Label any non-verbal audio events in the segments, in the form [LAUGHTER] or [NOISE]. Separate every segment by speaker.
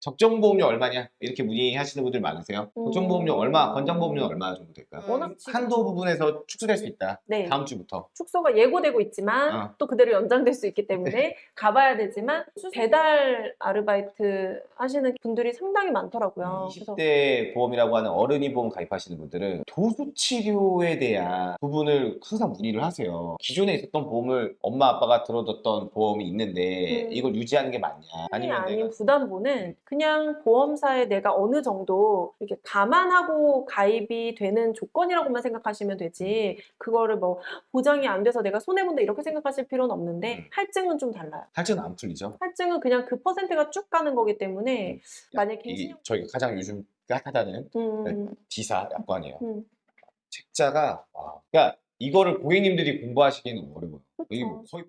Speaker 1: 적정 보험료 얼마냐 이렇게 문의하시는 분들 많으세요.
Speaker 2: 음.
Speaker 1: 적정 보험료 얼마, 권장 보험료 얼마 정도 될까요?
Speaker 2: 워낙 지금-
Speaker 1: 한도 부분에서 축소될 수 있다.
Speaker 2: 네.
Speaker 1: 다음 주부터.
Speaker 2: 축소가 예고되고 있지만
Speaker 1: 어.
Speaker 2: 또 그대로 연장될 수 있기 때문에 가봐야 되지만 배달 아르바이트 하시는 분들이 상당히 많더라고요. 그래서
Speaker 1: 20대 보험이라고 하는 어른이 보험 가입하시는 분들은 도수 치료에 대한 부분을 항상 문의를 하세요. 기존에 있었던 보험을 엄마 아빠가 들어뒀던 보험이 있는데
Speaker 2: 음.
Speaker 1: 이걸 유지하는 게 맞냐?
Speaker 2: 아니
Speaker 1: 아니면
Speaker 2: 아닌
Speaker 1: 내가
Speaker 2: 부담보는 그냥 보험사에 내가 어느 정도 이렇게 감안하고 가입이 되는 조건이라고만 생각하시면 되지 그거를 뭐 보장이 안 돼서 내가 손해 본다 이렇게 생각하실 필요는 없는데
Speaker 1: 음.
Speaker 2: 할증은 좀 달라요.
Speaker 1: 할증은 안 풀리죠.
Speaker 2: 할증은 그냥 그 퍼센트가 쭉 가는 거기 때문에 만약에
Speaker 1: 이 저희가 가장 요즘 핫하다는
Speaker 2: 음,
Speaker 1: 지사 약관이에요.
Speaker 2: 음,
Speaker 1: 책자가 와. 그러니까 이거를 고객님들이 공부하시기는 어려워요. 뭐
Speaker 2: 그렇죠.
Speaker 1: 거의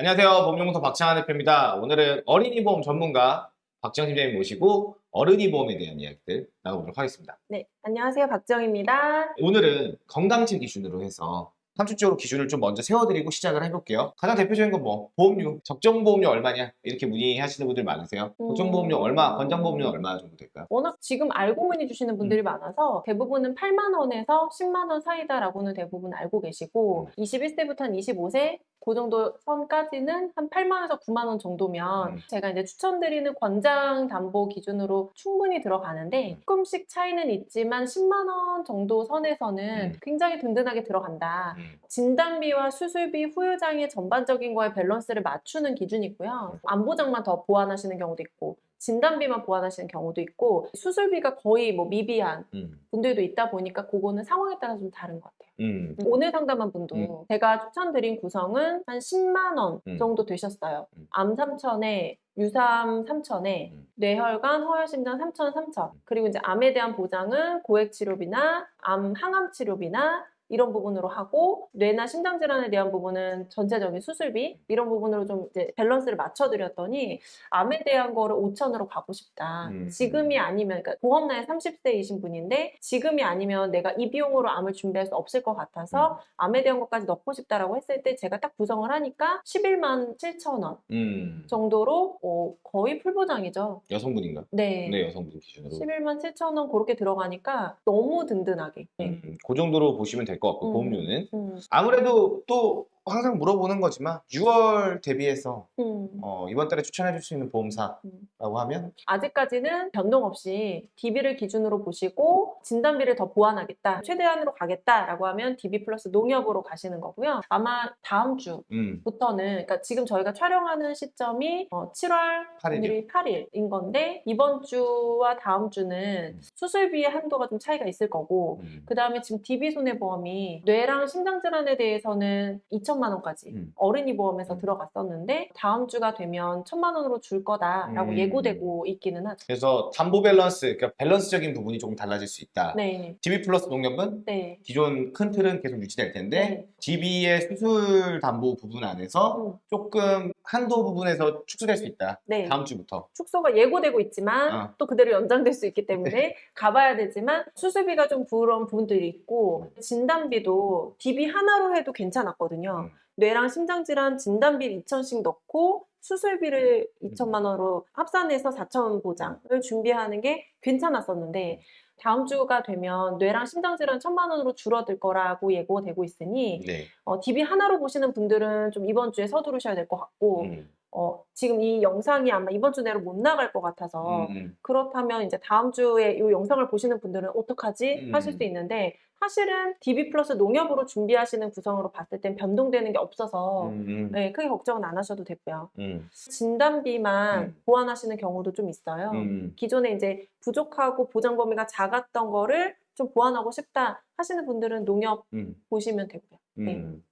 Speaker 1: 안녕하세요. 보험연구소 박창환 대표입니다. 오늘은 어린이 보험 전문가 박정 팀장님 모시고 어른이 보험에 대한 이야기들 나눠보도록 하겠습니다.
Speaker 2: 네 안녕하세요 박정입니다.
Speaker 1: 오늘은 건강증 기준으로 해서 3주적으로 기준을 좀 먼저 세워드리고 시작을 해볼게요. 가장 대표적인 건 뭐 보험료, 적정 보험료 얼마냐 이렇게 문의하시는 분들 많으세요.
Speaker 2: 음.
Speaker 1: 적정 보험료 얼마, 권장 보험료 얼마 정도 될까요?
Speaker 2: 워낙 지금 알고 문의 주시는
Speaker 1: 음.
Speaker 2: 분들이 많아서 대부분은 8만 원에서 10만 원 사이다라고는 대부분 알고 계시고
Speaker 1: 음.
Speaker 2: 21세부터 한 25세 그 정도 선까지는 한 8만 원에서 9만 원 정도면
Speaker 1: 음.
Speaker 2: 제가 이제 추천드리는 권장 담보 기준으로 충분히 들어가는데
Speaker 1: 음.
Speaker 2: 조금씩 차이는 있지만 10만 원 정도 선에서는
Speaker 1: 음.
Speaker 2: 굉장히 든든하게 들어간다.
Speaker 1: 음.
Speaker 2: 진단비와 수술비, 후유장애 전반적인 거에 밸런스를 맞추는 기준이고요. 암보장만 더 보완하시는 경우도 있고 진단비만 보완하시는 경우도 있고 수술비가 거의 뭐 미비한
Speaker 1: 음.
Speaker 2: 분들도 있다 보니까 그거는 상황에 따라 좀 다른 것 같아요.
Speaker 1: 음.
Speaker 2: 오늘 상담한 분도
Speaker 1: 음.
Speaker 2: 제가 추천드린 구성은 한 10만 원
Speaker 1: 음.
Speaker 2: 정도 되셨어요.
Speaker 1: 음.
Speaker 2: 암 3천에 유사암 3천에
Speaker 1: 음.
Speaker 2: 뇌혈관, 허혈심장 3천, 3천. 그리고 이제 암에 대한 보장은 고액 치료비나 암 항암 치료비나 이런 부분으로 하고 뇌나 심장 질환에 대한 부분은 전체적인 수술비 이런 부분으로 좀 이제 밸런스를 맞춰드렸더니 암에 대한 거를 5천으로 가고 싶다.
Speaker 1: 음.
Speaker 2: 지금이 아니면 그러니까 보험 나이 30대이신 분인데 지금이 아니면 내가 이 비용으로 암을 준비할 수 없을 것 같아서 암에 대한 것까지 넣고 싶다라고 했을 때 제가 딱 구성을 하니까 11만 7천 원
Speaker 1: 음.
Speaker 2: 정도로 어, 거의 풀보장이죠.
Speaker 1: 여성분인가?
Speaker 2: 네.
Speaker 1: 네, 여성분 기준으로.
Speaker 2: 11만 7천 원 그렇게 들어가니까 너무 든든하게. 네.
Speaker 1: 음. 그 정도로 보시면 될것 같고
Speaker 2: 음.
Speaker 1: 보험료는
Speaker 2: 음,
Speaker 1: 아무래도 또 항상 물어보는 거지만 6월 대비해서
Speaker 2: 음.
Speaker 1: 어, 이번 달에 추천해 줄 수 있는 보험사라고
Speaker 2: 음.
Speaker 1: 하면
Speaker 2: 아직까지는 변동 없이 DB를 기준으로 보시고 진단비를 더 보완하겠다, 최대한으로 가겠다라고 하면 DB 플러스 농협으로 가시는 거고요. 아마 다음 주
Speaker 1: 음.
Speaker 2: 부터는 그러니까 지금 저희가 촬영하는 시점이 어, 7월
Speaker 1: 8일이요.
Speaker 2: 오늘이 8일인 건데 이번 주와 다음 주는
Speaker 1: 음.
Speaker 2: 수술비의 한도가 좀 차이가 있을 거고
Speaker 1: 음.
Speaker 2: 그 다음에 지금 DB 손해보험이 뇌랑 심장 질환에 대해서는 2 천만 원까지
Speaker 1: 음.
Speaker 2: 어린이 보험에서
Speaker 1: 음.
Speaker 2: 들어갔었는데 다음 주가 되면 천만 원으로 줄 거다라고
Speaker 1: 음.
Speaker 2: 예고되고 있기는 하죠.
Speaker 1: 그래서 담보 밸런스, 그러니까 밸런스적인 부분이 조금 달라질 수 있다.
Speaker 2: 네,
Speaker 1: DB 플러스 농협은
Speaker 2: 네,
Speaker 1: 기존 큰 틀은 계속 유지될 텐데
Speaker 2: 네.
Speaker 1: DB의 수술 담보 부분 안에서
Speaker 2: 음,
Speaker 1: 조금 한도 부분에서 축소될 수 있다.
Speaker 2: 네.
Speaker 1: 다음 주부터.
Speaker 2: 축소가 예고되고 있지만
Speaker 1: 어.
Speaker 2: 또 그대로 연장될 수 있기 때문에 가봐야 되지만 수술비가 좀 부러운 부분들이 있고 진단비도 DB 하나로 해도 괜찮았거든요.
Speaker 1: 음.
Speaker 2: 뇌랑 심장질환 진단비 2천씩 넣고 수술비를
Speaker 1: 음.
Speaker 2: 2천만 원으로 합산해서 4천 보장을 준비하는 게 괜찮았었는데 다음 주가 되면 뇌랑 심장 질환 천만 원으로 줄어들 거라고 예고되고 있으니
Speaker 1: 네.
Speaker 2: 어, DB 하나로 보시는 분들은 좀 이번 주에 서두르셔야 될 것 같고
Speaker 1: 음.
Speaker 2: 어, 지금 이 영상이 아마 이번 주 내로 못 나갈 것 같아서
Speaker 1: 음, 음.
Speaker 2: 그렇다면 이제 다음 주에 이 영상을 보시는 분들은 어떡하지
Speaker 1: 음.
Speaker 2: 하실 수 있는데 사실은 DB 플러스 농협으로 준비하시는 구성으로 봤을 땐 변동되는 게 없어서
Speaker 1: 음, 음.
Speaker 2: 네, 크게 걱정은 안 하셔도 되고요.
Speaker 1: 음,
Speaker 2: 진단비만
Speaker 1: 음.
Speaker 2: 보완하시는 경우도 좀 있어요.
Speaker 1: 음.
Speaker 2: 기존에 이제 부족하고 보장 범위가 작았던 거를 좀 보완하고 싶다 하시는 분들은 농협
Speaker 1: 음.
Speaker 2: 보시면 되고요. 네.
Speaker 1: 음.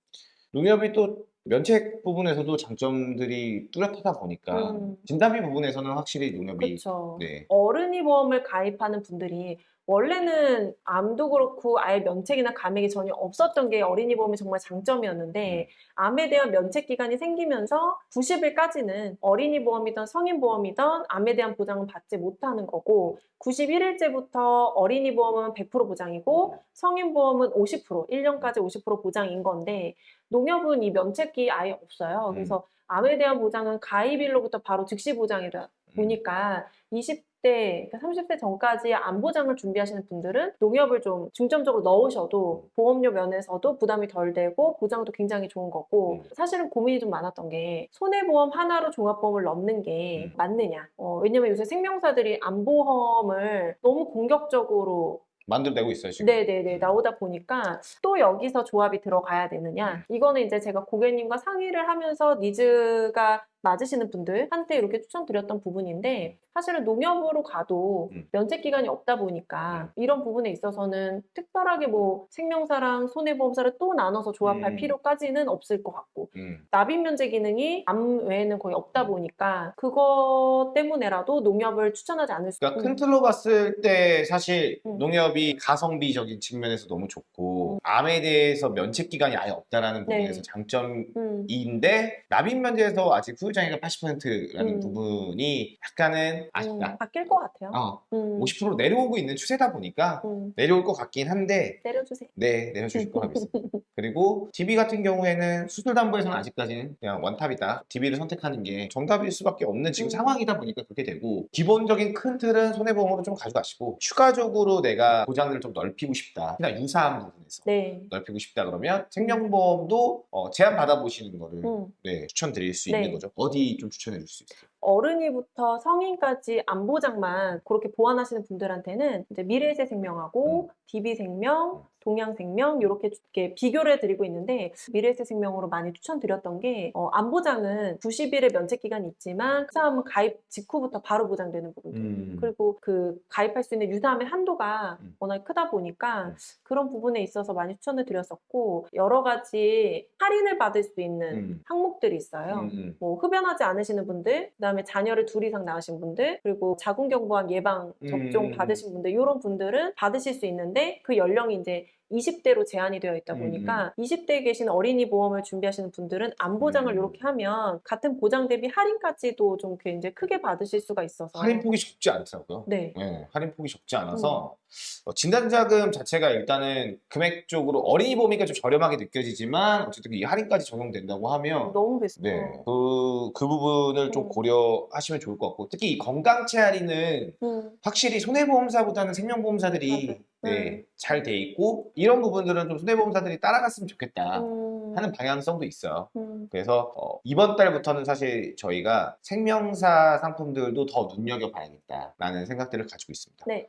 Speaker 1: 농협이 또 면책 부분에서도 장점들이 뚜렷하다 보니까
Speaker 2: 음.
Speaker 1: 진단비 부분에서는 확실히 농협이
Speaker 2: 그렇죠.
Speaker 1: 네.
Speaker 2: 어른이 보험을 가입하는 분들이 원래는 암도 그렇고 아예 면책이나 감액이 전혀 없었던 게 어린이 보험이 정말 장점이었는데 암에 대한 면책 기간이 생기면서 90일까지는 어린이 보험이든 성인 보험이든 암에 대한 보장은 받지 못하는 거고 91일째부터 어린이 보험은 100% 보장이고 성인 보험은 50% 1년까지 50% 보장인 건데 농협은 이 면책기 아예 없어요. 그래서 암에 대한 보장은 가입일로부터 바로 즉시 보장이다 보니까 20 대, 그러니까 30대 전까지 암 보장을 준비하시는 분들은 농협을 좀 중점적으로 넣으셔도 보험료 면에서도 부담이 덜 되고 보장도 굉장히 좋은 거고
Speaker 1: 음.
Speaker 2: 사실은 고민이 좀 많았던 게 손해보험 하나로 종합보험을 넣는 게
Speaker 1: 음.
Speaker 2: 맞느냐. 어, 왜냐면 요새 생명사들이 암보험을 너무 공격적으로
Speaker 1: 만들어내고 있어요 지금.
Speaker 2: 네네네 나오다 보니까 또 여기서 조합이 들어가야 되느냐
Speaker 1: 음.
Speaker 2: 이거는 이제 제가 고객님과 상의를 하면서 니즈가 맞으시는 분들한테 이렇게 추천드렸던 부분인데 사실은 농협으로 가도
Speaker 1: 음.
Speaker 2: 면책 기간이 없다 보니까 이런 부분에 있어서는 특별하게 뭐 생명사랑 손해보험사를 또 나눠서 조합할
Speaker 1: 음.
Speaker 2: 필요까지는 없을 것 같고
Speaker 1: 음.
Speaker 2: 납입 면제 기능이 암 외에는 거의 없다 보니까 그거 때문에라도 농협을 추천하지 않을 수
Speaker 1: 그러니까
Speaker 2: 음.
Speaker 1: 큰 틀로 봤을 때 사실
Speaker 2: 음.
Speaker 1: 농협이 가성비적인 측면에서 너무 좋고 암에 대해서 면책 기간이 아예 없다라는
Speaker 2: 네.
Speaker 1: 부분에서 장점
Speaker 2: 음.
Speaker 1: 인데 납입 면제에서 아직 후유장애가 80%라는
Speaker 2: 음.
Speaker 1: 부분이 약간은
Speaker 2: 음,
Speaker 1: 아쉽다.
Speaker 2: 바뀔 것 같아요.
Speaker 1: 어,
Speaker 2: 음.
Speaker 1: 50% 내려오고 있는 추세다 보니까
Speaker 2: 음,
Speaker 1: 내려올 것 같긴 한데
Speaker 2: 때려주세요.
Speaker 1: 네 내려주실 거라 믿습니다. 그리고 DB 같은 경우에는 수술 담보에서는 아직까지는 그냥 원탑이다. DB를 선택하는 게 정답일 수밖에 없는 지금
Speaker 2: 음.
Speaker 1: 상황이다 보니까 그렇게 되고 기본적인 큰 틀은 손해보험으로 좀 가져가시고 추가적으로 내가 보장을 좀 넓히고 싶다. 그냥 유사한 부분에서
Speaker 2: 네.
Speaker 1: 넓히고 싶다 그러면 생명보험도 어, 제한 받아보시는 거를
Speaker 2: 음.
Speaker 1: 네, 추천드릴 수
Speaker 2: 네.
Speaker 1: 있는 거죠. 어디 좀 추천해 줄 수 있어요?
Speaker 2: 어른이부터 성인까지 안보장만 그렇게 보완하시는 분들한테는 이제 미래세 생명하고 DB생명,
Speaker 1: 음.
Speaker 2: 동양생명 이렇게 비교를 해드리고 있는데 미래세 생명으로 많이 추천드렸던 게 어, 안보장은 90일의 면책 기간이 있지만 유사암은 가입 직후부터 바로 보장되는 부분들
Speaker 1: 음.
Speaker 2: 그리고 그 가입할 수 있는 유사암의 한도가
Speaker 1: 음.
Speaker 2: 워낙 크다 보니까
Speaker 1: 음.
Speaker 2: 그런 부분에 있어서 많이 추천을 드렸었고 여러 가지 할인을 받을 수 있는
Speaker 1: 음.
Speaker 2: 항목들이 있어요.
Speaker 1: 음, 음.
Speaker 2: 뭐 흡연하지 않으시는 분들, 그다음에 자녀를 둘 이상 낳으신 분들, 그리고 자궁경부암 예방 접종
Speaker 1: 음.
Speaker 2: 받으신 분들 이런 분들은 받으실 수 있는데 그 연령이 이제 20대로 제한이 되어 있다
Speaker 1: 음,
Speaker 2: 보니까 20대에 계신 어린이 보험을 준비하시는 분들은 암 보장을
Speaker 1: 음.
Speaker 2: 이렇게 하면 같은 보장 대비 할인까지도 좀 이제 크게 받으실 수가 있어서
Speaker 1: 할인폭이 적지 않더라고요.
Speaker 2: 네.
Speaker 1: 네, 할인폭이 적지 않아서 어, 진단자금 자체가 일단은 금액적으로 어린이 보험이니까 좀 저렴하게 느껴지지만 어쨌든 이 할인까지 적용된다고 하면
Speaker 2: 너무 베스트.
Speaker 1: 네, 그, 그 부분을 좀
Speaker 2: 음.
Speaker 1: 고려하시면 좋을 것 같고 특히 이 건강체 할인은
Speaker 2: 음.
Speaker 1: 확실히 손해보험사보다는 생명보험사들이
Speaker 2: 맞아요.
Speaker 1: 네,
Speaker 2: 음.
Speaker 1: 잘돼 있고 이런 부분들은 좀 손해보험사들이 따라갔으면 좋겠다
Speaker 2: 음.
Speaker 1: 하는 방향성도 있어요.
Speaker 2: 음.
Speaker 1: 그래서 어, 이번 달부터는 사실 저희가 생명사 상품들도 더 눈여겨봐야겠다라는 생각들을 가지고 있습니다.
Speaker 2: 네.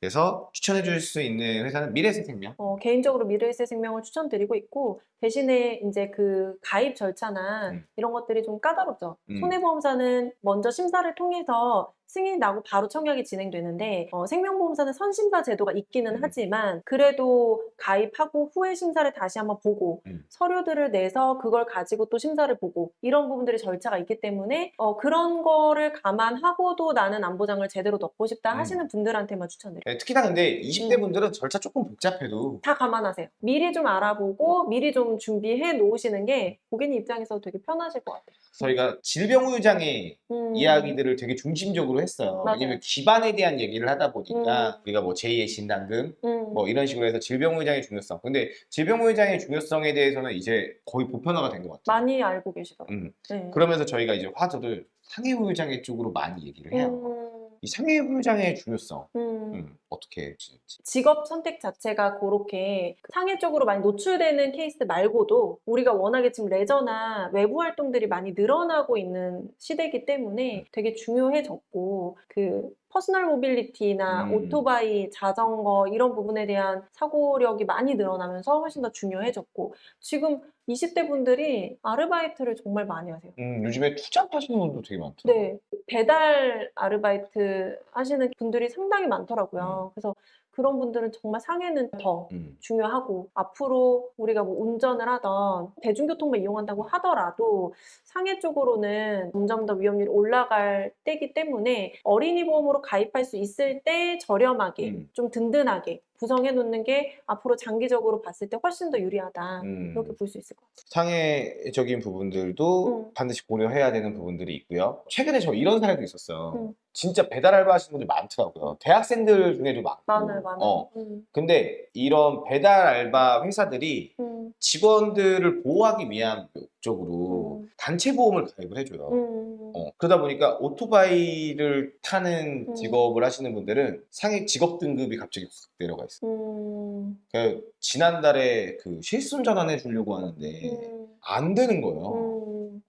Speaker 1: 그래서 추천해 줄 수 있는 회사는 미래세생명.
Speaker 2: 어, 개인적으로 미래에셋 생명을 추천드리고 있고 대신에 이제 그 가입 절차나
Speaker 1: 음.
Speaker 2: 이런 것들이 좀 까다롭죠.
Speaker 1: 음.
Speaker 2: 손해보험사는 먼저 심사를 통해서 승인이 나고 바로 청약이 진행되는데 어, 생명보험사는 선심사 제도가 있기는
Speaker 1: 음.
Speaker 2: 하지만 그래도 가입하고 후에 심사를 다시 한번 보고
Speaker 1: 음.
Speaker 2: 서류들을 내서 그걸 가지고 또 심사를 보고 이런 부분들이 절차가 있기 때문에 어, 그런 거를 감안하고도 나는 안보장을 제대로 넣고 싶다
Speaker 1: 음.
Speaker 2: 하시는 분들한테만 추천드려요.
Speaker 1: 네, 특히나 근데 20대
Speaker 2: 음.
Speaker 1: 분들은 절차 조금 복잡해도
Speaker 2: 다 감안하세요. 미리 좀 알아보고 미리 좀 준비해 놓으시는 게 고객님 입장에서 되게 편하실 것 같아요.
Speaker 1: 저희가 질병후유장애
Speaker 2: 음.
Speaker 1: 이야기들을 되게 중심적으로 했어요.
Speaker 2: 맞아요.
Speaker 1: 왜냐면 기반에 대한 얘기를 하다 보니까
Speaker 2: 음.
Speaker 1: 우리가 뭐 제2의 진단금
Speaker 2: 음.
Speaker 1: 뭐 이런 식으로 해서 질병후유장의 중요성. 근데 질병후유장의 중요성에 대해서는 이제 거의 보편화가 된 것 같아요.
Speaker 2: 많이 알고 계시더라고요.
Speaker 1: 음.
Speaker 2: 네.
Speaker 1: 그러면서 저희가 이제 화두를 상해후유장애 쪽으로 많이 얘기를 해요.
Speaker 2: 음.
Speaker 1: 이 상해후유장애의 중요성
Speaker 2: 음.
Speaker 1: 음, 어떻게 지는지.
Speaker 2: 직업 선택 자체가 그렇게 상해 쪽으로 많이 노출되는 케이스 말고도 우리가 워낙에 지금 레저나 외부 활동들이 많이 늘어나고 있는 시대이기 때문에 되게 중요해졌고 그 personal mobility나
Speaker 1: 음.
Speaker 2: 오토바이, 자전거 이런 부분에 대한 사고율이 많이 늘어나면서 훨씬 더 중요해졌고 지금 20대 분들이 아르바이트를 정말 많이 하세요.
Speaker 1: 음, 요즘에 투잡하시는 분도 되게 많더라고요.
Speaker 2: 네, 배달 아르바이트 하시는 분들이 상당히 많더라고요. 그래서 그런 분들은 정말 상해는 더
Speaker 1: 음.
Speaker 2: 중요하고 앞으로 우리가 뭐 운전을 하던 대중교통만 이용한다고 하더라도 상해 쪽으로는 점점 더 위험률이 올라갈 때기 때문에 어린이 보험으로 가입할 수 있을 때 저렴하게
Speaker 1: 음.
Speaker 2: 좀 든든하게 구성해 놓는 게 앞으로 장기적으로 봤을 때 훨씬 더 유리하다
Speaker 1: 음.
Speaker 2: 이렇게 볼 수 있을 것 같아요.
Speaker 1: 상해적인 부분들도
Speaker 2: 음.
Speaker 1: 반드시 고려해야 되는 부분들이 있고요. 최근에 저 이런 사례도 있었어요.
Speaker 2: 음.
Speaker 1: 진짜 배달 알바 하시는 분들 많더라고요. 대학생들 중에도 많고.
Speaker 2: 많아요, 많아요.
Speaker 1: 어.
Speaker 2: 음,
Speaker 1: 근데 이런 배달 알바 회사들이
Speaker 2: 음,
Speaker 1: 직원들을 보호하기 위한 목적으로
Speaker 2: 음.
Speaker 1: 단체 보험을 가입을 해줘요.
Speaker 2: 음,
Speaker 1: 어, 그러다 보니까 오토바이를 타는
Speaker 2: 음.
Speaker 1: 직업을 하시는 분들은 상해 직업 등급이 갑자기 확 내려가 있어요.
Speaker 2: 음,
Speaker 1: 그 지난달에 그 실손 전환 해 주려고 하는데
Speaker 2: 음,
Speaker 1: 안 되는 거예요.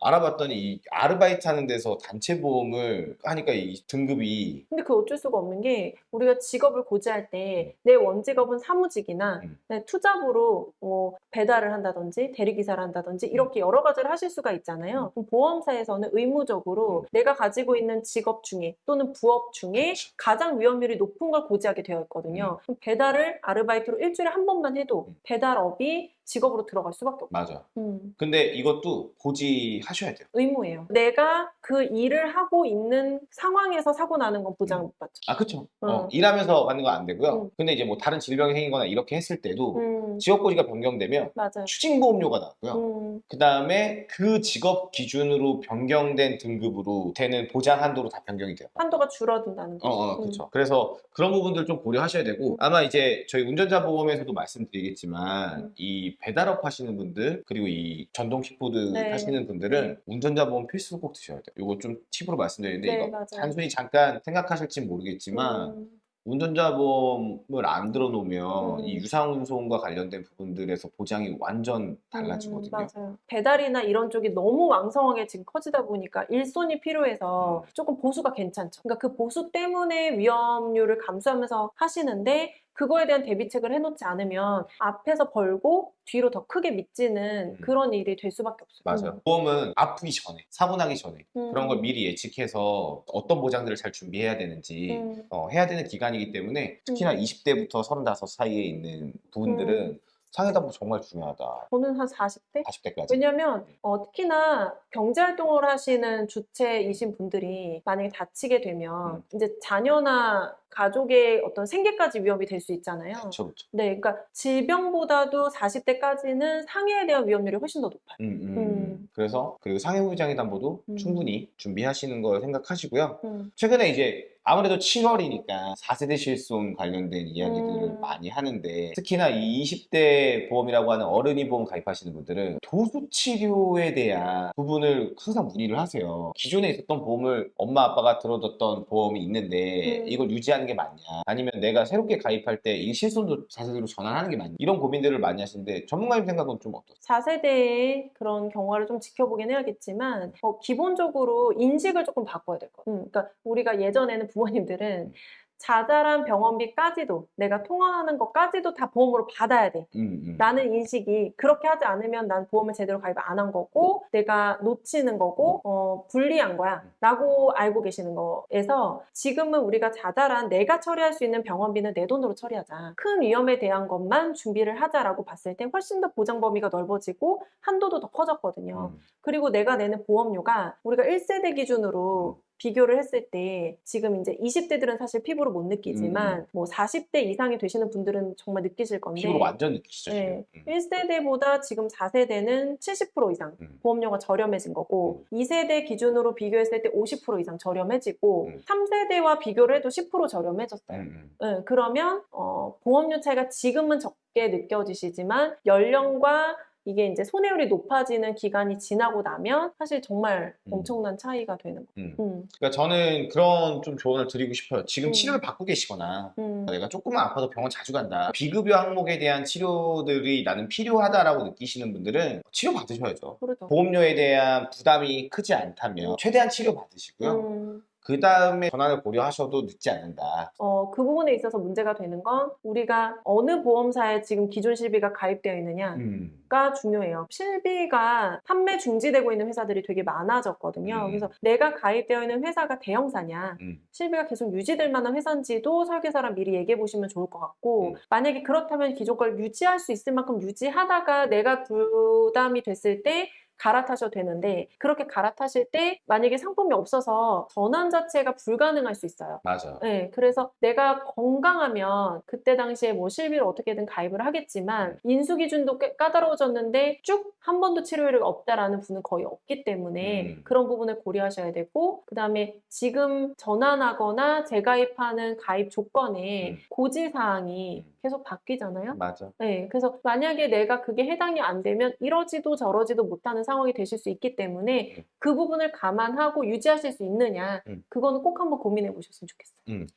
Speaker 2: 음.
Speaker 1: 알아봤더니 이 아르바이트 하는 데서 단체 보험을 하니까 이 등급이
Speaker 2: 근데 그 어쩔 수가 없는 게 우리가 직업을 고지할 때 내 원직업은 사무직이나
Speaker 1: 음.
Speaker 2: 내 투잡으로 뭐 배달을 한다든지 대리기사를 한다든지 이렇게 여러 가지를 하실 수가 있잖아요. 그럼 보험사에서는 의무적으로
Speaker 1: 음.
Speaker 2: 내가 가지고 있는 직업 중에 또는 부업 중에
Speaker 1: 그치.
Speaker 2: 가장 위험률이 높은 걸 고지하게 되어 있거든요. 그럼 배달을 아르바이트로 일주일에 한 번만 해도
Speaker 1: 음.
Speaker 2: 배달업이 직업으로 들어갈 수밖에 없어요.
Speaker 1: 맞아.
Speaker 2: 음.
Speaker 1: 근데 이것도 고지하셔야 돼요.
Speaker 2: 의무예요. 내가 그 일을 하고 있는 상황에서 사고 나는 건 보장을 못 받죠.
Speaker 1: 아 그쵸.
Speaker 2: 음.
Speaker 1: 어, 일하면서 받는 건 안 되고요.
Speaker 2: 음.
Speaker 1: 근데 이제 뭐 다른 질병이 생기거나 이렇게 했을 때도
Speaker 2: 음,
Speaker 1: 직업 고지가 변경되면
Speaker 2: 맞아요.
Speaker 1: 추징보험료가 나고요.
Speaker 2: 음,
Speaker 1: 그 다음에 그 직업 기준으로 변경된 등급으로 되는 보장 한도로 다 변경이 돼요.
Speaker 2: 한도가 줄어든다는
Speaker 1: 어,
Speaker 2: 거죠.
Speaker 1: 어,
Speaker 2: 음.
Speaker 1: 그렇죠. 그래서 그런 부분들 좀 고려하셔야 되고 아마 이제 저희 운전자 보험에서도 말씀드리겠지만
Speaker 2: 음.
Speaker 1: 이 배달업 하시는 분들 그리고 이 전동 킥보드
Speaker 2: 네.
Speaker 1: 하시는 분들은 운전자 보험 필수 꼭 드셔야 돼요. 이거 좀 팁으로 말씀드리는데
Speaker 2: 네,
Speaker 1: 이거
Speaker 2: 맞아요.
Speaker 1: 단순히 잠깐 생각하실지 모르겠지만
Speaker 2: 음,
Speaker 1: 운전자 보험을 안 들어놓으면
Speaker 2: 음.
Speaker 1: 이 유상운송과 관련된 부분들에서 보장이 완전 달라지거든요.
Speaker 2: 음, 맞아요. 배달이나 이런 쪽이 너무 왕성하게 지금 커지다 보니까 일손이 필요해서
Speaker 1: 음.
Speaker 2: 조금 보수가 괜찮죠. 그러니까 그 보수 때문에 위험률을 감수하면서 하시는데 그거에 대한 대비책을 해놓지 않으면 앞에서 벌고 뒤로 더 크게 미치는
Speaker 1: 음.
Speaker 2: 그런 일이 될 수밖에 없어요.
Speaker 1: 맞아요. 보험은 아프기 전에, 사고 나기 전에
Speaker 2: 음.
Speaker 1: 그런 걸 미리 예측해서 어떤 보장들을 잘 준비해야 되는지
Speaker 2: 음.
Speaker 1: 어, 해야 되는 기간이기 때문에 특히나
Speaker 2: 음.
Speaker 1: 20대부터 35 사이에 있는 부분들은 상해담보 정말 중요하다.
Speaker 2: 저는 한 40대?
Speaker 1: 40대까지.
Speaker 2: 왜냐면 어, 특히나 경제활동을 하시는 주체이신 분들이 만약에 다치게 되면
Speaker 1: 음.
Speaker 2: 이제 자녀나 가족의 어떤 생계까지 위험이 될 수 있잖아요.
Speaker 1: 그렇죠, 그렇죠.
Speaker 2: 네, 그러니까 질병보다도 40대까지는 상해에 대한 위험률이 훨씬 더 높아요.
Speaker 1: 음, 음,
Speaker 2: 음.
Speaker 1: 음. 그래서 그리고 상해부장의 담보도
Speaker 2: 음.
Speaker 1: 충분히 준비하시는 걸 생각하시고요.
Speaker 2: 음,
Speaker 1: 최근에 이제 아무래도 7월이니까 4세대 실손 관련된 이야기들을
Speaker 2: 음.
Speaker 1: 많이 하는데 특히나 이 20대 보험이라고 하는 어른이 보험 가입하시는 분들은 도수 치료에 대한 부분을 항상 문의를 하세요. 기존에 있었던 보험을 엄마 아빠가 들어뒀던 보험이 있는데
Speaker 2: 음.
Speaker 1: 이걸 유지하는 게 맞냐 아니면 내가 새롭게 가입할 때 이 실손도 4세대로 전환하는 게 맞냐 이런 고민들을 많이 하시는데 전문가님 생각은 좀 어떠세요?
Speaker 2: 4세대의 그런 경과를 좀 지켜보긴 해야겠지만 어, 기본적으로 인식을 조금 바꿔야 될것 같아요. 음, 그러니까 우리가 예전에는 부모님들은 자잘한 병원비까지도 내가 통화하는 것까지도 다 보험으로 받아야 돼.
Speaker 1: 음, 음.
Speaker 2: 라는 인식이 그렇게 하지 않으면 난 보험을 제대로 가입 안 한 거고 내가 놓치는 거고 어, 불리한 거야 라고 알고 계시는 거에서 지금은 우리가 자잘한 내가 처리할 수 있는 병원비는 내 돈으로 처리하자 큰 위험에 대한 것만 준비를 하자라고 봤을 때 훨씬 더 보장 범위가 넓어지고 한도도 더 커졌거든요
Speaker 1: 음.
Speaker 2: 그리고 내가 내는 보험료가 우리가 1세대 기준으로 비교를 했을 때 지금 이제 20대들은 사실 피부로 못 느끼지만
Speaker 1: 음.
Speaker 2: 뭐 40대 이상이 되시는 분들은 정말 느끼실 건데
Speaker 1: 피부로 완전 느끼시죠
Speaker 2: 네.
Speaker 1: 지금. 음.
Speaker 2: 1세대보다 지금 4세대는 70% 이상
Speaker 1: 음.
Speaker 2: 보험료가 저렴해진 거고 2세대 기준으로 비교했을 때 50% 이상 저렴해지고
Speaker 1: 음.
Speaker 2: 3세대와 비교를 해도 10% 저렴해졌어요.
Speaker 1: 음, 음.
Speaker 2: 네, 그러면 어, 보험료 차이가 지금은 적게 느껴지시지만 연령과 이게 이제 손해율이 높아지는 기간이 지나고 나면 사실 정말
Speaker 1: 음.
Speaker 2: 엄청난 차이가 되는 거예요.
Speaker 1: 음.
Speaker 2: 음,
Speaker 1: 그러니까 저는 그런 좀 조언을 드리고 싶어요. 지금
Speaker 2: 음.
Speaker 1: 치료를 받고 계시거나
Speaker 2: 음,
Speaker 1: 내가 조금만 아파도 병원 자주 간다. 비급여 항목에 대한 치료들이 나는 필요하다라고 느끼시는 분들은 치료 받으셔야죠.
Speaker 2: 그렇죠.
Speaker 1: 보험료에 대한 부담이 크지 않다면 최대한 치료 받으시고요.
Speaker 2: 음,
Speaker 1: 그 다음에 전환을 고려하셔도 늦지 않는다.
Speaker 2: 어, 그 부분에 있어서 문제가 되는 건 우리가 어느 보험사에 지금 기존 실비가 가입되어 있느냐가
Speaker 1: 음.
Speaker 2: 중요해요. 실비가 판매 중지되고 있는 회사들이 되게 많아졌거든요.
Speaker 1: 음.
Speaker 2: 그래서 내가 가입되어 있는 회사가 대형사냐,
Speaker 1: 음.
Speaker 2: 실비가 계속 유지될 만한 회사인지도 설계사랑 미리 얘기해 보시면 좋을 것 같고,
Speaker 1: 음.
Speaker 2: 만약에 그렇다면 기존 걸 유지할 수 있을 만큼 유지하다가 내가 부담이 됐을 때 갈아타셔도 되는데 그렇게 갈아타실 때 만약에 상품이 없어서 전환 자체가 불가능할 수 있어요.
Speaker 1: 맞아.
Speaker 2: 네, 그래서 내가 건강하면 그때 당시에 뭐 실비를 어떻게든 가입을 하겠지만 인수 기준도 꽤 까다로워졌는데 쭉 한 번도 치료율이 없다라는 분은 거의 없기 때문에
Speaker 1: 음.
Speaker 2: 그런 부분을 고려하셔야 되고 그 다음에 지금 전환하거나 재가입하는 가입 조건에
Speaker 1: 음.
Speaker 2: 고지 사항이
Speaker 1: 음.
Speaker 2: 계속 바뀌잖아요.
Speaker 1: 맞아.
Speaker 2: 네, 그래서 만약에 내가 그게 해당이 안 되면 이러지도 저러지도 못하는 상황이 되실 수 있기 때문에
Speaker 1: 음.
Speaker 2: 그 부분을 감안하고 유지하실 수 있느냐,
Speaker 1: 음.
Speaker 2: 그거는 꼭 한번 고민해 보셨으면 좋겠어요.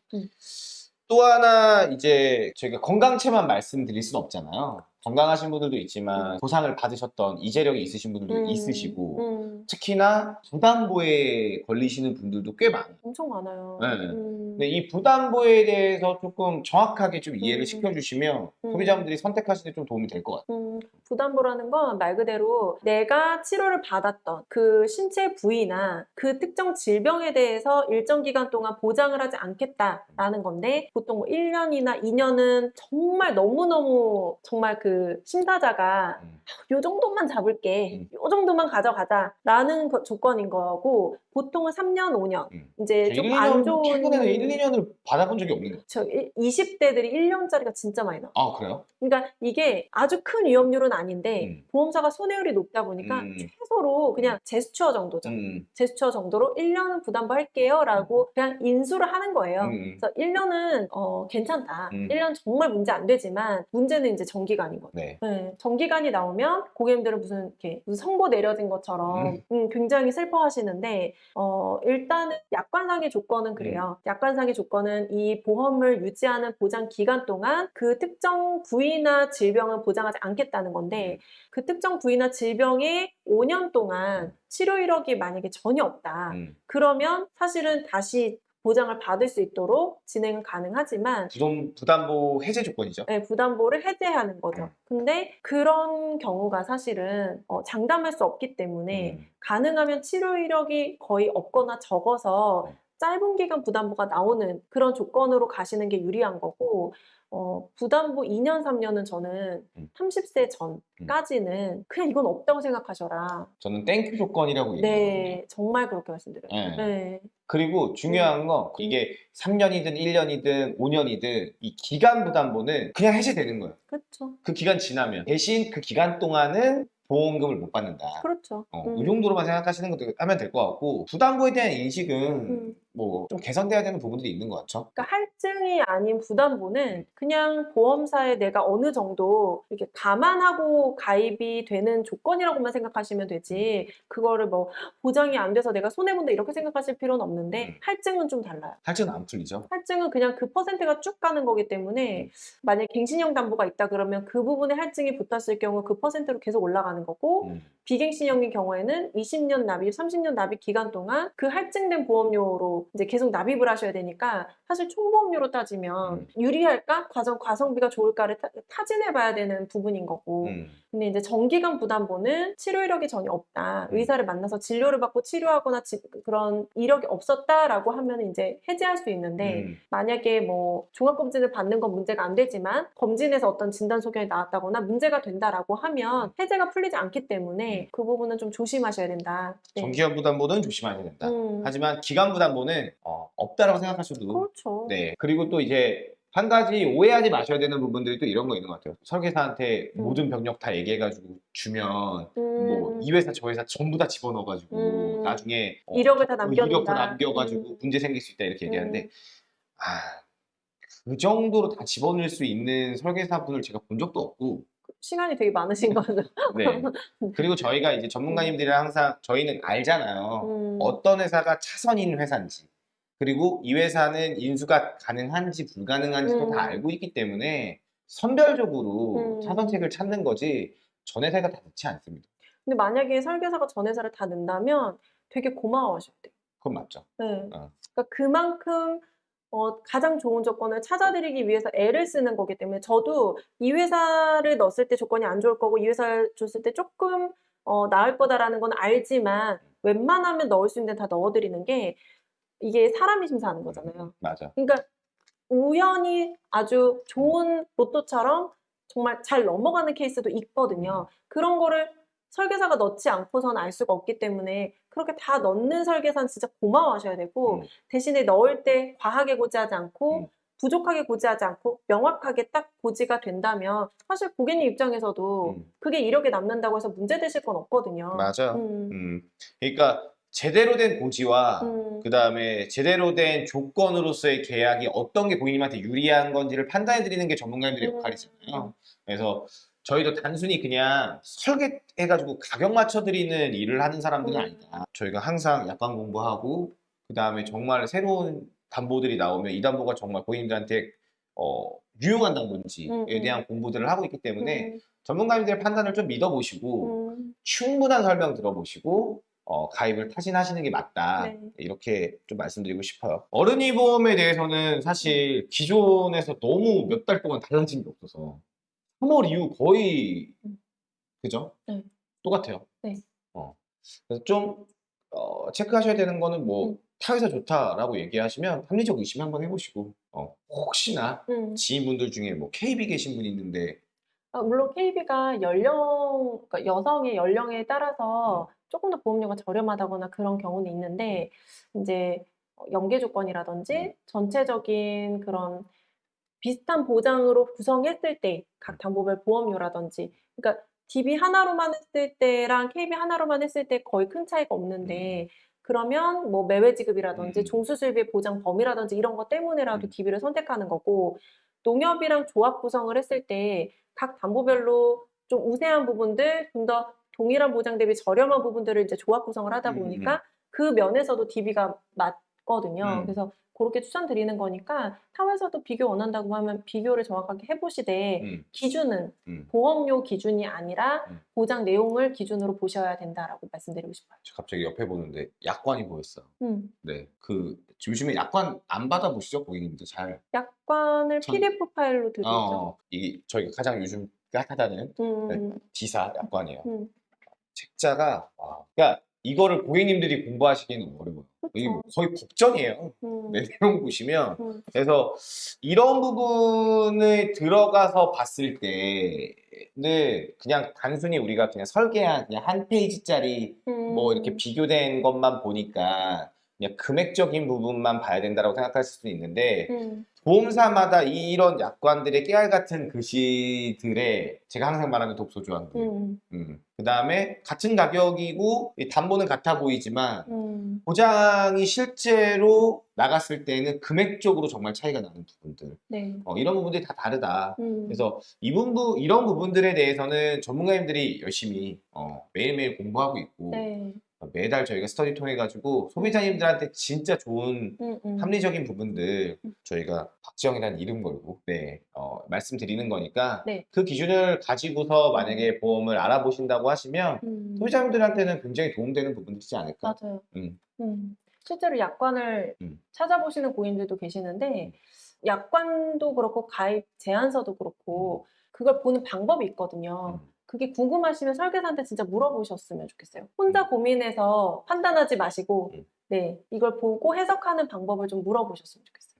Speaker 1: 또 하나 이제 저희가 건강체만 말씀드릴 수는 없잖아요. 건강하신 분들도 있지만 보상을 받으셨던 이재력이 있으신 분들도
Speaker 2: 음,
Speaker 1: 있으시고
Speaker 2: 음,
Speaker 1: 특히나 부담보에 걸리시는 분들도 꽤 많아요.
Speaker 2: 엄청 많아요.
Speaker 1: 네.
Speaker 2: 음,
Speaker 1: 근데 이 부담보에 대해서 조금 정확하게 좀 이해를
Speaker 2: 음.
Speaker 1: 시켜주시면
Speaker 2: 음.
Speaker 1: 소비자분들이 선택하시는 데 좀 도움이 될 것 같아요.
Speaker 2: 음, 부담보라는 건 말 그대로 내가 치료를 받았던 그 신체 부위나 그 특정 질병에 대해서 일정 기간 동안 보장을 하지 않겠다라는 건데 보통 뭐 1년이나 2년은 정말 너무너무 정말 그 심사자가
Speaker 1: 음.
Speaker 2: 요 정도만 잡을게.
Speaker 1: 음.
Speaker 2: 요 정도만 가져가자 라는 거- 조건인 거고 보통은 3년, 5년.
Speaker 1: 음.
Speaker 2: 이제 좀 안 좋은
Speaker 1: 최근에는 1, 2년을 받아본 적이 없는.
Speaker 2: 저 20대들이 1년짜리가 진짜 많이 나와.
Speaker 1: 아 그래요?
Speaker 2: 그러니까 이게 아주 큰 위험률은 아닌데
Speaker 1: 음.
Speaker 2: 보험사가 손해율이 높다 보니까
Speaker 1: 음.
Speaker 2: 최소로 그냥 제스처 정도죠.
Speaker 1: 음.
Speaker 2: 제스처 정도로 1년은 부담부 할게요 라고 그냥 인수를 하는 거예요.
Speaker 1: 음.
Speaker 2: 그래서 1년은 어, 괜찮다.
Speaker 1: 음.
Speaker 2: 1년 정말 문제 안 되지만 문제는 이제 정기간 인 거죠.
Speaker 1: 네.
Speaker 2: 네, 정기간이 나오면 고객님들은 무슨 이렇게 무슨 선고 내려진 것처럼 음, 굉장히 슬퍼하시는데 어, 일단은 약관상의 조건은 그래요.
Speaker 1: 음.
Speaker 2: 약관상의 조건은 이 보험을 유지하는 보장 기간 동안 그 특정 부위나 질병은 보장하지 않겠다는
Speaker 1: 음.
Speaker 2: 건데 그 특정 부위나 질병에 5년 동안 치료 이력이 만약에 전혀 없다.
Speaker 1: 음.
Speaker 2: 그러면 사실은 다시 보장을 받을 수 있도록 진행은 가능하지만
Speaker 1: 부담, 부담보 해제 조건이죠.
Speaker 2: 네, 부담보를 해제하는 거죠.
Speaker 1: 음.
Speaker 2: 근데 그런 경우가 사실은 어, 장담할 수 없기 때문에
Speaker 1: 음.
Speaker 2: 가능하면 치료 이력이 거의 없거나 적어서
Speaker 1: 네.
Speaker 2: 짧은 기간 부담보가 나오는 그런 조건으로 가시는 게 유리한 거고 어, 부담보 2년, 3년은 저는
Speaker 1: 음.
Speaker 2: 30세 전까지는 그냥 이건 없다고 생각하셔라.
Speaker 1: 저는 thank you 조건이라고 얘기하거든요.
Speaker 2: 네, 정말 그렇게 말씀드려요.
Speaker 1: 네.
Speaker 2: 네.
Speaker 1: 그리고 중요한 건 이게 3년이든 1년이든 5년이든 이 기간 부담보는 그냥 해제되는 거예요.
Speaker 2: 그렇죠.
Speaker 1: 그 기간 지나면 대신 그 기간 동안은 보험금을 못 받는다.
Speaker 2: 그렇죠.
Speaker 1: 어,
Speaker 2: 음.
Speaker 1: 이 정도로만 생각하시는 것도 하면 될 것 같고 부담보에 대한 인식은
Speaker 2: 음.
Speaker 1: 뭐 좀 개선돼야 되는 부분들이 있는 것 같죠.
Speaker 2: 그러니까 할증이 아닌 부담보는 그냥 보험사에 내가 어느 정도 이렇게 감안하고 가입이 되는 조건이라고만 생각하시면 되지 그거를 뭐 보장이 안 돼서 내가 손해 본다 이렇게 생각하실 필요는 없는데
Speaker 1: 음.
Speaker 2: 할증은 좀 달라요.
Speaker 1: 할증은 안 풀리죠.
Speaker 2: 할증은 그냥 그 퍼센트가 쭉 가는 거기 때문에 만약에 갱신형 담보가 있다 그러면 그 부분에 할증이 붙었을 경우 그 퍼센트로 계속 올라가는 거고
Speaker 1: 음.
Speaker 2: 비갱신형의 경우에는 20년 납입, 30년 납입 기간 동안 그 할증된 보험료로 이제 계속 납입을 하셔야 되니까 사실 총보험료로 따지면
Speaker 1: 음.
Speaker 2: 유리할까? 과정 과성비가 좋을까를 타, 타진해 봐야 되는 부분인 거고.
Speaker 1: 음.
Speaker 2: 근데 이제 정기간 부담보는 치료 이력이 전혀 없다.
Speaker 1: 음.
Speaker 2: 의사를 만나서 진료를 받고 치료하거나 지- 그런 이력이 없었다라고 하면 이제 해지할 수 있는데
Speaker 1: 음.
Speaker 2: 만약에 뭐 종합검진을 받는 건 문제가 안 되지만 검진에서 어떤 진단 소견이 나왔다거나 문제가 된다라고 하면 해제가 풀리지 않기 때문에 그 부분은 좀 조심하셔야 된다. 네.
Speaker 1: 정기간 부담보는 조심하셔야 된다.
Speaker 2: 음,
Speaker 1: 하지만 기간 부담보는 어, 없다라고 생각하셔도
Speaker 2: 그렇죠.
Speaker 1: 네. 그리고 또 이제 한 가지 오해하지 마셔야 되는 부분들이 또 이런 거 있는 것 같아요. 설계사한테
Speaker 2: 음.
Speaker 1: 모든 병력 다 얘기해가지고 주면
Speaker 2: 음,
Speaker 1: 뭐이 회사 저 회사 전부 다 집어넣어가지고
Speaker 2: 음.
Speaker 1: 나중에 어,
Speaker 2: 이력을 다
Speaker 1: 어,
Speaker 2: 남겨둔다.
Speaker 1: 이력 다 남겨가지고
Speaker 2: 음.
Speaker 1: 문제 생길 수 있다 이렇게 얘기하는데
Speaker 2: 음.
Speaker 1: 아, 그 정도로 다 집어넣을 수 있는 설계사분을 제가 본 적도 없고
Speaker 2: 시간이 되게 많으신 거죠.
Speaker 1: 네. [LAUGHS] 그리고 저희가 이제 전문가님들이랑 항상 저희는 알잖아요.
Speaker 2: 음,
Speaker 1: 어떤 회사가 차선인 회사인지 그리고 이 회사는 인수가 가능한지 불가능한지도
Speaker 2: 음.
Speaker 1: 다 알고 있기 때문에 선별적으로
Speaker 2: 음.
Speaker 1: 차선책을 찾는 거지 전 회사가 다 넣지 않습니다.
Speaker 2: 근데 만약에 설계사가 전 회사를 다 넣는다면 되게 고마워하셔야 돼요.
Speaker 1: 그건 맞죠.
Speaker 2: 네.
Speaker 1: 어.
Speaker 2: 그러니까 그만큼 어, 가장 좋은 조건을 찾아드리기 위해서 애를 쓰는 거기 때문에 저도 이 회사를 넣었을 때 조건이 안 좋을 거고 이 회사를 줬을 때 조금 어, 나을 거다라는 건 알지만 웬만하면 넣을 수 있는 데다 넣어드리는 게 이게 사람이 심사하는 거잖아요.
Speaker 1: 맞아.
Speaker 2: 그러니까 우연히 아주 좋은 로또처럼 정말 잘 넘어가는 케이스도 있거든요. 그런 거를 설계사가 넣지 않고선 알 수가 없기 때문에 그렇게 다 넣는 설계사는 진짜 고마워하셔야 되고
Speaker 1: 음.
Speaker 2: 대신에 넣을 때 과하게 고지하지 않고
Speaker 1: 음.
Speaker 2: 부족하게 고지하지 않고 명확하게 딱 고지가 된다면 사실 고객님 입장에서도
Speaker 1: 음.
Speaker 2: 그게 이력에 남는다고 해서 문제 되실 건 없거든요.
Speaker 1: 맞아.
Speaker 2: 음.
Speaker 1: 음. 그러니까 제대로 된 고지와
Speaker 2: 음.
Speaker 1: 그 다음에 제대로 된 조건으로서의 계약이 어떤 게 고객님한테 유리한 건지를 판단해 드리는 게 전문가님들의
Speaker 2: 음.
Speaker 1: 역할이잖아요. 그래서 저희도 단순히 그냥 설계해가지고 가격 맞춰 드리는 일을 하는 사람들은
Speaker 2: 음.
Speaker 1: 아니다. 저희가 항상 약관 공부하고 그 다음에 정말 새로운 담보들이 나오면 이 담보가 정말 고객님들한테 어, 유용한 담보인지에
Speaker 2: 음, 음.
Speaker 1: 대한 공부들을 하고 있기 때문에
Speaker 2: 음.
Speaker 1: 전문가님들의 판단을 좀 믿어보시고
Speaker 2: 음.
Speaker 1: 충분한 설명 들어보시고 어, 가입을 타진하시는 게 맞다
Speaker 2: 네.
Speaker 1: 이렇게 좀 말씀드리고 싶어요 어른이 보험에 대해서는 사실 기존에서 너무 몇 달 동안 달라진 게 없어서 3월 이후 거의
Speaker 2: 음.
Speaker 1: 그죠?
Speaker 2: 네.
Speaker 1: 똑같아요
Speaker 2: 네.
Speaker 1: 어. 그래서 좀 어, 체크하셔야 되는 거는 뭐
Speaker 2: 음.
Speaker 1: 타회사 좋다라고 얘기하시면 합리적 의심 한번 해보시고 어, 혹시나
Speaker 2: 음.
Speaker 1: 지인분들 중에 뭐 KB 계신 분이 있는데
Speaker 2: 아, 물론 KB가 연령, 그러니까 여성의 연령에 따라서 조금 더 보험료가 저렴하다거나 그런 경우는 있는데, 이제 어, 연계 조건이라든지 전체적인 그런 비슷한 보장으로 구성했을 때 각 담보별 보험료라든지, 그러니까 DB 하나로만 했을 때랑 KB 하나로만 했을 때 거의 큰 차이가 없는데, 그러면 뭐 매매 지급이라든지
Speaker 1: 음.
Speaker 2: 종수수입의 보장 범위라든지 이런 것 때문에라도
Speaker 1: 음.
Speaker 2: DB를 선택하는 거고, 농협이랑 조합 구성을 했을 때 각 담보별로 좀 우세한 부분들, 좀 더 동일한 보장 대비 저렴한 부분들을 이제 조합 구성을 하다
Speaker 1: 음,
Speaker 2: 보니까 그 면에서도 DB가 맞 거든요.
Speaker 1: 음.
Speaker 2: 그래서 그렇게 추천드리는 거니까 타회사도 비교 원한다고 하면 비교를 정확하게 해보시되
Speaker 1: 음,
Speaker 2: 기준은
Speaker 1: 음.
Speaker 2: 보험료 기준이 아니라
Speaker 1: 음.
Speaker 2: 보장 내용을 기준으로 보셔야 된다라고 말씀드리고 싶어요.
Speaker 1: 갑자기 옆에 보는데 약관이 보였어.
Speaker 2: 음.
Speaker 1: 네, 그 요즘에 약관 안 받아보시죠 고객님들 잘.
Speaker 2: 약관을
Speaker 1: 전-
Speaker 2: PDF 파일로 드리죠.
Speaker 1: 어, 이게 저희가 가장 요즘 핫하다는
Speaker 2: 음,
Speaker 1: 디사 약관이에요.
Speaker 2: 음,
Speaker 1: 책자가 와, 그러니까 이거를 고객님들이 공부하시기는 어려워요. 거의 법전이에요.
Speaker 2: 음,
Speaker 1: 네, 내용 보시면.
Speaker 2: 음,
Speaker 1: 그래서 이런 부분에 들어가서 봤을 때는 그냥 단순히 우리가 그냥 설계한 그냥 한 페이지짜리 뭐 이렇게
Speaker 2: 음,
Speaker 1: 비교된 것만 보니까 그냥 금액적인 부분만 봐야 된다고 생각하실 수도 있는데
Speaker 2: 음,
Speaker 1: 보험사마다 이 런 약관들의 깨알 같은 글씨들에 제가 항상 말하는 독소 조항들
Speaker 2: 음,
Speaker 1: 음. 그 다음에 같은 가격이고 이 담보는 같아 보이지만
Speaker 2: 음,
Speaker 1: 보장이 실제로 나갔을 때는 금액적으로 정말 차이가 나는 부분들
Speaker 2: 네.
Speaker 1: 어, 이런 부분들이 다 다르다
Speaker 2: 음,
Speaker 1: 그래서 이 부분, 이런 부분들에 대해서는 전문가님들이 열심히 어, 매일매일 공부하고 있고
Speaker 2: 네.
Speaker 1: 어, 매달 저희가 스터디 통해 가지고 소비자님들한테 진짜 좋은
Speaker 2: 음, 음,
Speaker 1: 합리적인 부분들
Speaker 2: 음.
Speaker 1: 저희가 박지영이라는 이름 걸고 네 어, 말씀드리는 거니까
Speaker 2: 네.
Speaker 1: 그 기준을 가지고서 만약에 보험을 알아보신다고 하시면
Speaker 2: 음,
Speaker 1: 소비자님들한테는 굉장히 도움되는 부분들이지 않을까
Speaker 2: 맞아요.
Speaker 1: 음.
Speaker 2: 음. 실제로 약관을
Speaker 1: 음.
Speaker 2: 찾아보시는 고객님들도 계시는데 약관도 그렇고 가입 제안서도 그렇고 그걸 보는 방법이 있거든요.
Speaker 1: 음.
Speaker 2: 그게 궁금하시면 설계사한테 진짜 물어보셨으면 좋겠어요. 혼자
Speaker 1: 음.
Speaker 2: 고민해서 판단하지 마시고
Speaker 1: 음.
Speaker 2: 네 이걸 보고 해석하는 방법을 좀 물어보셨으면 좋겠어요.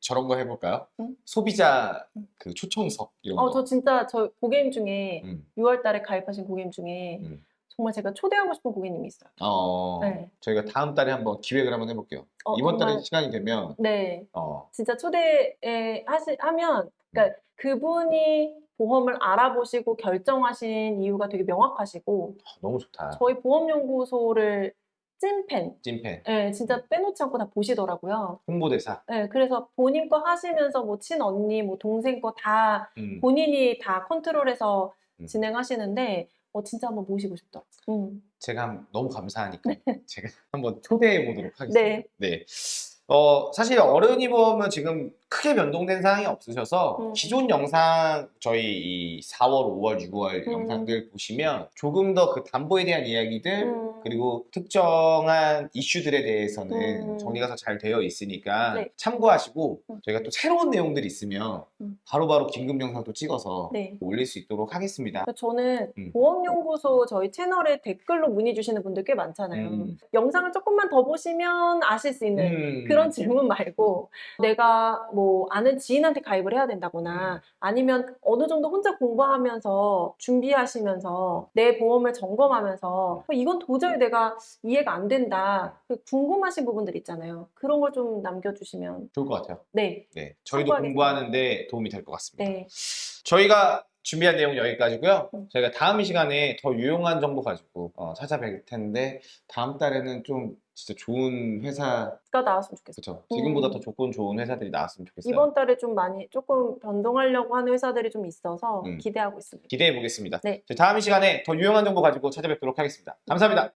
Speaker 1: 저런 거 해볼까요?
Speaker 2: 음.
Speaker 1: 소비자
Speaker 2: 음.
Speaker 1: 그 초청석 이런
Speaker 2: 어,
Speaker 1: 거
Speaker 2: 저 진짜 저 고객님 중에
Speaker 1: 음.
Speaker 2: 6월달에 가입하신 고객님 중에
Speaker 1: 음.
Speaker 2: 정말 제가 초대하고 싶은 고객님이 있어요.
Speaker 1: 어,
Speaker 2: 네.
Speaker 1: 저희가 다음 달에 한번 기획을 한번 해볼게요.
Speaker 2: 어,
Speaker 1: 이번 달에
Speaker 2: 정말-
Speaker 1: 시간이 되면
Speaker 2: 네,
Speaker 1: 어,
Speaker 2: 진짜 초대에 하시, 하면, 그러니까 그분이 보험을 알아보시고 결정하신 이유가 되게 명확하시고,
Speaker 1: 너무 좋다.
Speaker 2: 저희 보험연구소를 찐팬,
Speaker 1: 찐팬,
Speaker 2: 예, 진짜 빼놓지 않고 다 보시더라고요.
Speaker 1: 홍보대사.
Speaker 2: 예, 그래서 본인 거 하시면서 뭐 친언니, 뭐 동생 거다
Speaker 1: 음.
Speaker 2: 본인이 다 컨트롤해서
Speaker 1: 음.
Speaker 2: 진행하시는데, 어, 진짜 한번 모시고 싶다. 음.
Speaker 1: 제가 한- 너무 감사하니까 [LAUGHS] 제가 한번 초대해 보도록 하겠습니다.
Speaker 2: 네.
Speaker 1: 네. 어, 사실 어른이 보험은 지금 크게 변동된 사항이 없으셔서
Speaker 2: 음.
Speaker 1: 기존 영상 저희 이 4월, 5월, 6월
Speaker 2: 음.
Speaker 1: 영상들 보시면 조금 더 그 담보에 대한 이야기들
Speaker 2: 음.
Speaker 1: 그리고 특정한 이슈들에 대해서는
Speaker 2: 음.
Speaker 1: 정리가 더 잘 되어 있으니까
Speaker 2: 네.
Speaker 1: 참고하시고
Speaker 2: 음.
Speaker 1: 저희가 또 새로운 내용들이 있으면
Speaker 2: 음.
Speaker 1: 바로바로 긴급 영상도 찍어서
Speaker 2: 네.
Speaker 1: 올릴 수 있도록 하겠습니다.
Speaker 2: 저는
Speaker 1: 음.
Speaker 2: 보험연구소 저희 채널에 댓글로 문의 주시는 분들 꽤 많잖아요.
Speaker 1: 음.
Speaker 2: 영상을 조금만 더 보시면 아실 수 있는
Speaker 1: 음.
Speaker 2: 그런 질문 말고 내가 뭐 아는 지인한테 가입을 해야 된다거나 아니면 어느 정도 혼자 공부하면서 준비하시면서 내 보험을 점검하면서 어, 이건 도저히 내가 이해가 안 된다 그 궁금하신 부분들 있잖아요 그런 걸 좀 남겨주시면
Speaker 1: 좋을 것 같아요.
Speaker 2: 네
Speaker 1: 네, 저희도
Speaker 2: 참고하겠습니다.
Speaker 1: 공부하는데 도움이 될 것 같습니다.
Speaker 2: 네.
Speaker 1: 저희가 준비한 내용 여기까지고요.
Speaker 2: 음.
Speaker 1: 저희가 다음 시간에 더 유용한 정보 가지고 어, 찾아뵐 텐데 다음 달에는 좀 진짜 좋은 회사
Speaker 2: 가 나왔으면 좋겠어요
Speaker 1: 그쵸 지금보다
Speaker 2: 음.
Speaker 1: 더 조건 좋은 회사들이 나왔으면 좋겠어요.
Speaker 2: 이번 달에 좀 많이 조금 변동하려고 하는 회사들이 좀 있어서
Speaker 1: 음.
Speaker 2: 기대하고 있습니다
Speaker 1: 기대해 보겠습니다.
Speaker 2: 네.
Speaker 1: 다음 시간에 더 유용한 정보 가지고 찾아뵙도록 하겠습니다. 감사합니다.